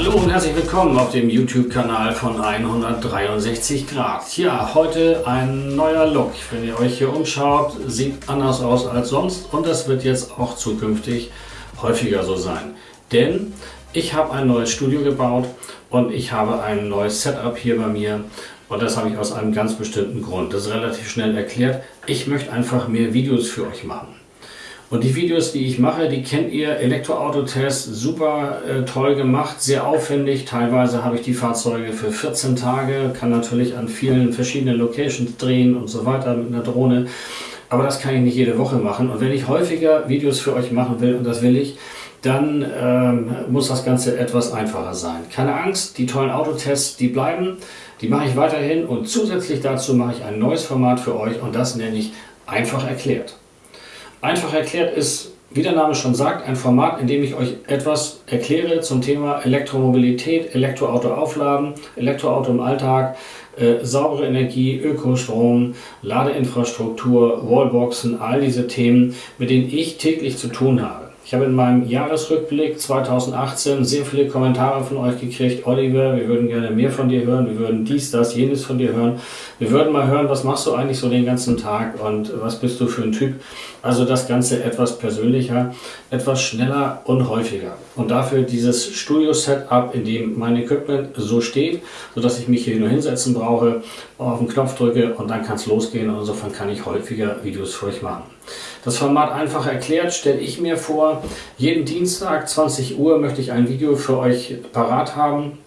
Hallo und herzlich willkommen auf dem YouTube-Kanal von 163 Grad. Ja, heute ein neuer Look. Wenn ihr euch hier umschaut, sieht anders aus als sonst und das wird jetzt auch zukünftig häufiger so sein. Denn ich habe ein neues Studio gebaut und ich habe ein neues Setup hier bei mir und das habe ich aus einem ganz bestimmten Grund. Das ist relativ schnell erklärt. Ich möchte einfach mehr Videos für euch machen. Und die Videos, die ich mache, die kennt ihr, Elektroautotest, super äh, toll gemacht, sehr aufwendig. Teilweise habe ich die Fahrzeuge für 14 Tage, kann natürlich an vielen verschiedenen Locations drehen und so weiter mit einer Drohne. Aber das kann ich nicht jede Woche machen. Und wenn ich häufiger Videos für euch machen will, und das will ich, dann ähm, muss das Ganze etwas einfacher sein. Keine Angst, die tollen Autotests, die bleiben, die mache ich weiterhin und zusätzlich dazu mache ich ein neues Format für euch und das nenne ich einfach erklärt. Einfach erklärt ist, wie der Name schon sagt, ein Format, in dem ich euch etwas erkläre zum Thema Elektromobilität, Elektroauto aufladen, Elektroauto im Alltag, äh, saubere Energie, Ökostrom, Ladeinfrastruktur, Wallboxen, all diese Themen, mit denen ich täglich zu tun habe. Ich habe in meinem Jahresrückblick 2018 sehr viele Kommentare von euch gekriegt. Oliver, wir würden gerne mehr von dir hören. Wir würden dies, das, jenes von dir hören. Wir würden mal hören, was machst du eigentlich so den ganzen Tag und was bist du für ein Typ. Also das Ganze etwas persönlicher, etwas schneller und häufiger. Und dafür dieses Studio-Setup, in dem mein Equipment so steht, sodass ich mich hier nur hinsetzen brauche, auf den Knopf drücke und dann kann es losgehen. Und insofern kann ich häufiger Videos für euch machen. Das Format einfach erklärt stelle ich mir vor, jeden Dienstag 20 Uhr möchte ich ein Video für euch parat haben,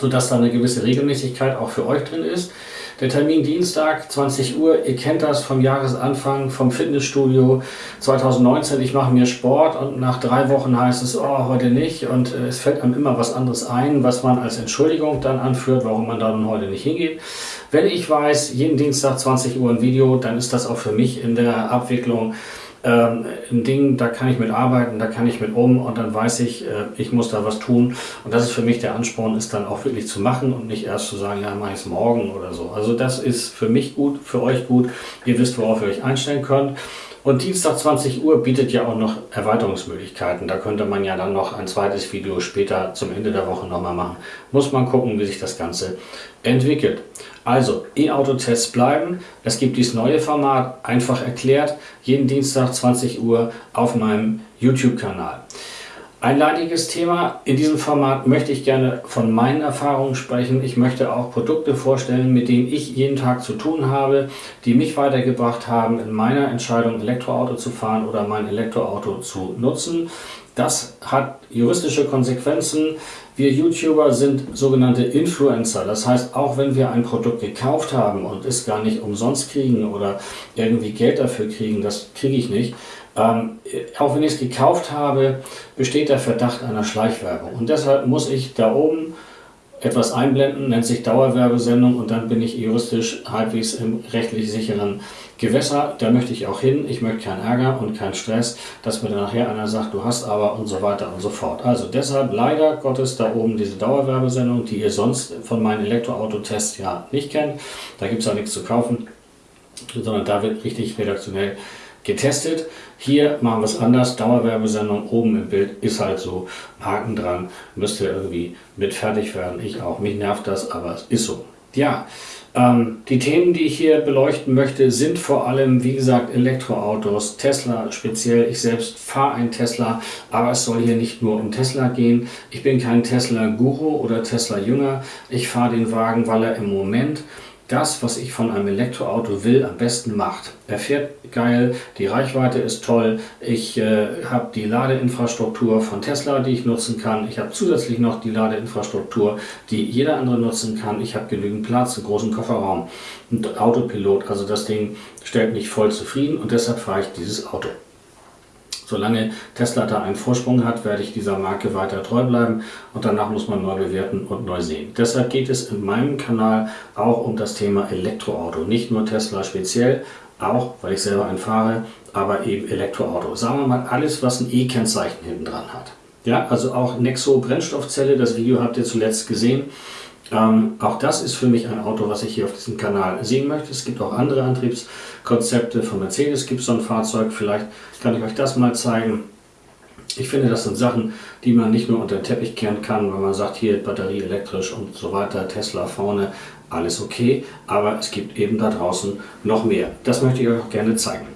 sodass da eine gewisse Regelmäßigkeit auch für euch drin ist. Der Termin Dienstag, 20 Uhr, ihr kennt das vom Jahresanfang, vom Fitnessstudio 2019. Ich mache mir Sport und nach drei Wochen heißt es, oh, heute nicht. Und äh, es fällt einem immer was anderes ein, was man als Entschuldigung dann anführt, warum man dann heute nicht hingeht. Wenn ich weiß, jeden Dienstag 20 Uhr ein Video, dann ist das auch für mich in der Abwicklung ähm, ein Ding, da kann ich mit arbeiten, da kann ich mit um und dann weiß ich, äh, ich muss da was tun. Und das ist für mich der Ansporn, ist dann auch wirklich zu machen und nicht erst zu sagen, ja, mache ich es morgen oder so. Also das ist für mich gut, für euch gut. Ihr wisst, worauf ihr euch einstellen könnt. Und Dienstag 20 Uhr bietet ja auch noch Erweiterungsmöglichkeiten. Da könnte man ja dann noch ein zweites Video später zum Ende der Woche nochmal machen. Muss man gucken, wie sich das Ganze entwickelt. Also, E-Auto-Tests bleiben. Es gibt dieses neue Format, einfach erklärt, jeden Dienstag 20 Uhr auf meinem YouTube-Kanal. Ein leidiges Thema. In diesem Format möchte ich gerne von meinen Erfahrungen sprechen. Ich möchte auch Produkte vorstellen, mit denen ich jeden Tag zu tun habe, die mich weitergebracht haben in meiner Entscheidung, Elektroauto zu fahren oder mein Elektroauto zu nutzen. Das hat juristische Konsequenzen. Wir YouTuber sind sogenannte Influencer. Das heißt, auch wenn wir ein Produkt gekauft haben und es gar nicht umsonst kriegen oder irgendwie Geld dafür kriegen, das kriege ich nicht, ähm, auch wenn ich es gekauft habe, besteht der Verdacht einer Schleichwerbung. Und deshalb muss ich da oben etwas einblenden, nennt sich Dauerwerbesendung und dann bin ich juristisch halbwegs im rechtlich sicheren Gewässer. Da möchte ich auch hin. Ich möchte keinen Ärger und keinen Stress, dass mir dann nachher einer sagt, du hast aber und so weiter und so fort. Also deshalb leider Gottes da oben diese Dauerwerbesendung, die ihr sonst von meinen Elektroautotests ja nicht kennt. Da gibt es auch nichts zu kaufen, sondern da wird richtig redaktionell getestet. Hier machen wir es anders. Dauerwerbesendung oben im Bild ist halt so. Haken dran. Müsste irgendwie mit fertig werden. Ich auch. Mich nervt das, aber es ist so. Ja, ähm, die Themen, die ich hier beleuchten möchte, sind vor allem, wie gesagt, Elektroautos, Tesla speziell. Ich selbst fahre einen Tesla, aber es soll hier nicht nur um Tesla gehen. Ich bin kein Tesla-Guru oder Tesla-Jünger. Ich fahre den Wagen, weil er im Moment das, was ich von einem Elektroauto will, am besten macht. Er fährt geil, die Reichweite ist toll, ich äh, habe die Ladeinfrastruktur von Tesla, die ich nutzen kann. Ich habe zusätzlich noch die Ladeinfrastruktur, die jeder andere nutzen kann. Ich habe genügend Platz, einen großen Kofferraum, und Autopilot. Also das Ding stellt mich voll zufrieden und deshalb fahre ich dieses Auto. Solange Tesla da einen Vorsprung hat, werde ich dieser Marke weiter treu bleiben und danach muss man neu bewerten und neu sehen. Deshalb geht es in meinem Kanal auch um das Thema Elektroauto. Nicht nur Tesla speziell, auch weil ich selber einen fahre, aber eben Elektroauto. Sagen wir mal alles, was ein E-Kennzeichen hinten dran hat. Ja, also auch Nexo Brennstoffzelle, das Video habt ihr zuletzt gesehen. Ähm, auch das ist für mich ein Auto, was ich hier auf diesem Kanal sehen möchte. Es gibt auch andere Antriebskonzepte. Von Mercedes gibt es so ein Fahrzeug. Vielleicht kann ich euch das mal zeigen. Ich finde, das sind Sachen, die man nicht nur unter den Teppich kehren kann, wenn man sagt, hier Batterie elektrisch und so weiter, Tesla vorne, alles okay. Aber es gibt eben da draußen noch mehr. Das möchte ich euch auch gerne zeigen.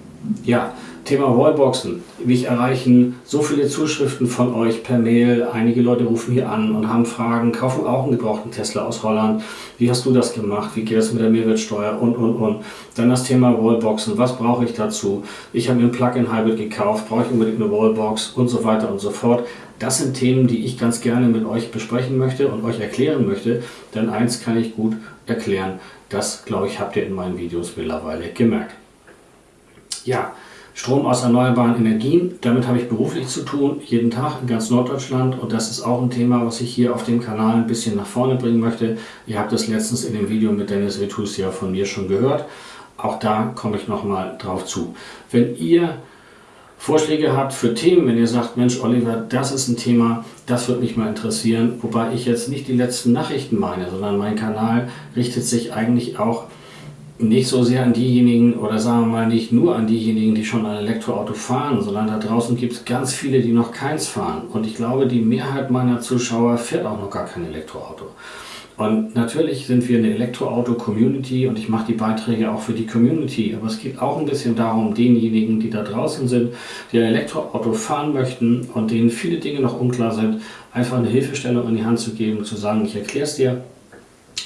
Ja, Thema Wallboxen. Mich erreichen so viele Zuschriften von euch per Mail. Einige Leute rufen hier an und haben Fragen, kaufen auch einen gebrauchten Tesla aus Holland. Wie hast du das gemacht? Wie geht es mit der Mehrwertsteuer? Und, und, und. Dann das Thema Wallboxen. Was brauche ich dazu? Ich habe mir ein Plug-in-Hybrid gekauft. Brauche ich unbedingt eine Wallbox? Und so weiter und so fort. Das sind Themen, die ich ganz gerne mit euch besprechen möchte und euch erklären möchte. Denn eins kann ich gut erklären. Das, glaube ich, habt ihr in meinen Videos mittlerweile gemerkt. Ja, Strom aus erneuerbaren Energien, damit habe ich beruflich zu tun, jeden Tag in ganz Norddeutschland und das ist auch ein Thema, was ich hier auf dem Kanal ein bisschen nach vorne bringen möchte. Ihr habt das letztens in dem Video mit Dennis Vitus ja von mir schon gehört. Auch da komme ich nochmal drauf zu. Wenn ihr Vorschläge habt für Themen, wenn ihr sagt, Mensch Oliver, das ist ein Thema, das würde mich mal interessieren, wobei ich jetzt nicht die letzten Nachrichten meine, sondern mein Kanal richtet sich eigentlich auch nicht so sehr an diejenigen oder sagen wir mal nicht nur an diejenigen, die schon ein Elektroauto fahren, sondern da draußen gibt es ganz viele, die noch keins fahren. Und ich glaube, die Mehrheit meiner Zuschauer fährt auch noch gar kein Elektroauto. Und natürlich sind wir eine Elektroauto-Community und ich mache die Beiträge auch für die Community. Aber es geht auch ein bisschen darum, denjenigen, die da draußen sind, die ein Elektroauto fahren möchten und denen viele Dinge noch unklar sind, einfach eine Hilfestellung in die Hand zu geben, zu sagen, ich erkläre es dir,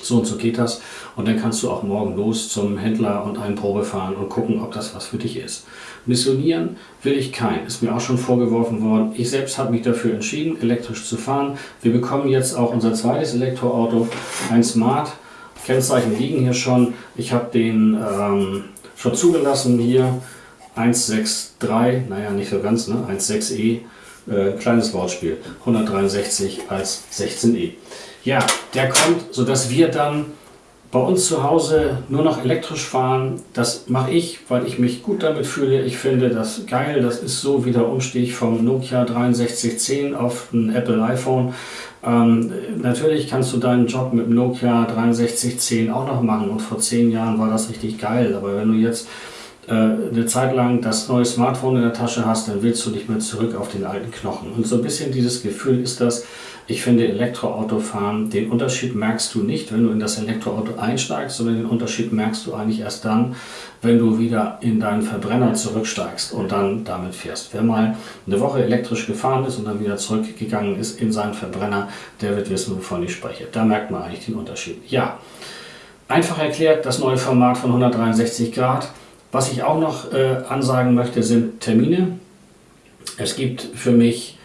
so und so geht das. Und dann kannst du auch morgen los zum Händler und einen Probe fahren und gucken, ob das was für dich ist. Missionieren will ich kein. Ist mir auch schon vorgeworfen worden. Ich selbst habe mich dafür entschieden, elektrisch zu fahren. Wir bekommen jetzt auch unser zweites Elektroauto, ein Smart. Kennzeichen liegen hier schon. Ich habe den ähm, schon zugelassen hier. 163, naja, nicht so ganz, ne? 16e, äh, kleines Wortspiel. 163 als 16e. Ja, der kommt, sodass wir dann bei uns zu Hause nur noch elektrisch fahren. Das mache ich, weil ich mich gut damit fühle. Ich finde das geil. Das ist so wie der Umstieg vom Nokia 6310 auf ein Apple iPhone. Ähm, natürlich kannst du deinen Job mit dem Nokia 6310 auch noch machen und vor zehn Jahren war das richtig geil. Aber wenn du jetzt eine Zeit lang das neue Smartphone in der Tasche hast, dann willst du nicht mehr zurück auf den alten Knochen. Und so ein bisschen dieses Gefühl ist das, ich finde Elektroautofahren, den Unterschied merkst du nicht, wenn du in das Elektroauto einsteigst, sondern den Unterschied merkst du eigentlich erst dann, wenn du wieder in deinen Verbrenner zurücksteigst und dann damit fährst. Wer mal eine Woche elektrisch gefahren ist und dann wieder zurückgegangen ist in seinen Verbrenner, der wird wissen, wovon ich spreche. Da merkt man eigentlich den Unterschied. Ja, einfach erklärt, das neue Format von 163 Grad. Was ich auch noch äh, ansagen möchte, sind Termine. Es gibt für mich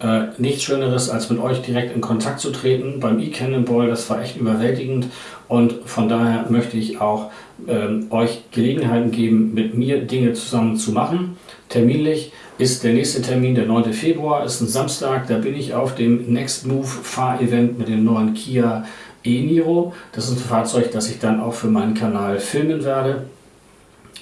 äh, nichts Schöneres, als mit euch direkt in Kontakt zu treten. Beim E-Cannonball, das war echt überwältigend und von daher möchte ich auch ähm, euch Gelegenheiten geben, mit mir Dinge zusammen zu machen. Terminlich ist der nächste Termin der 9. Februar, ist ein Samstag, da bin ich auf dem Next Move Fahrevent mit dem neuen Kia e-Niro. Das ist ein Fahrzeug, das ich dann auch für meinen Kanal filmen werde.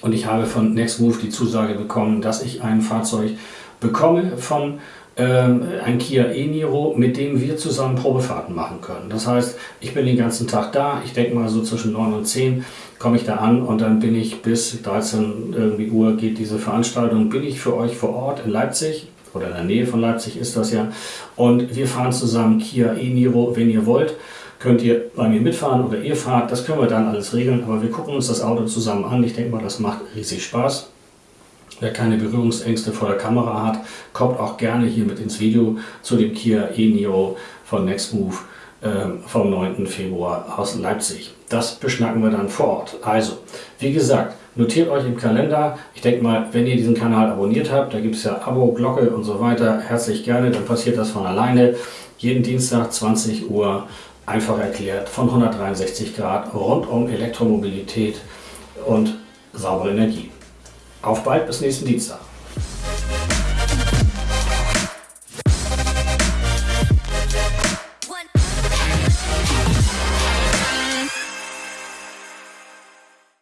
Und ich habe von Next Move die Zusage bekommen, dass ich ein Fahrzeug bekomme von ähm, ein Kia e-Niro, mit dem wir zusammen Probefahrten machen können. Das heißt, ich bin den ganzen Tag da, ich denke mal so zwischen 9 und 10 komme ich da an und dann bin ich bis 13 irgendwie Uhr geht diese Veranstaltung, bin ich für euch vor Ort in Leipzig oder in der Nähe von Leipzig ist das ja und wir fahren zusammen Kia e-Niro, wenn ihr wollt könnt ihr bei mir mitfahren oder ihr fahrt, das können wir dann alles regeln, aber wir gucken uns das Auto zusammen an. Ich denke mal, das macht riesig Spaß. Wer keine Berührungsängste vor der Kamera hat, kommt auch gerne hier mit ins Video zu dem Kia e-Niro von Nextmove äh, vom 9. Februar aus Leipzig. Das beschnacken wir dann vor Ort. Also, wie gesagt, notiert euch im Kalender. Ich denke mal, wenn ihr diesen Kanal abonniert habt, da gibt es ja Abo, Glocke und so weiter, herzlich gerne, dann passiert das von alleine. Jeden Dienstag 20 Uhr, einfach erklärt, von 163 Grad rund um Elektromobilität und saubere Energie. Auf bald bis nächsten Dienstag.